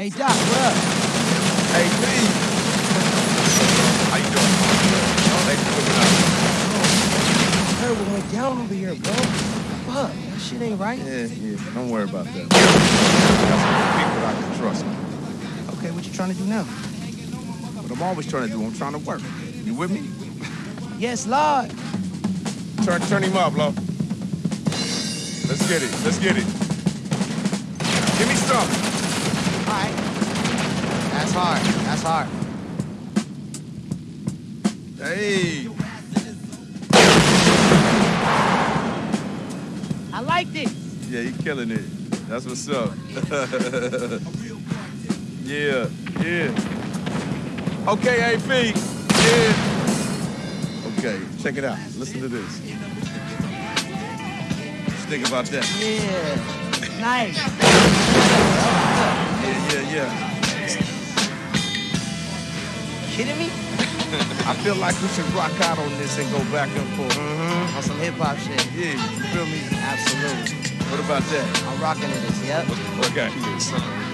Hey, Doc, what up? Hey, Lee. How you doing? Thanks for coming out. Terrible went down over here, bro. Fuck, that shit ain't right. Yeah, yeah. Don't worry about that. Got some people I can trust. Okay, what you trying to do now? What I'm always trying to do, I'm trying to work. You with me? Yes, Lord. Turn, turn him up, love. Let's get it. Let's get it. Give me some. All right. That's hard. That's hard. Hey. I like this. Yeah, you killing it. That's what's up. yeah, yeah. Okay, AP. Yeah. Okay, check it out. Listen to this. What you think about that? Yeah. Nice. Kidding me? I feel like we should rock out on this and go back and forth. Mm-hmm. On some hip hop shit. Yeah, you feel me? Absolutely. What about that? I'm rocking to this, yep. Okay.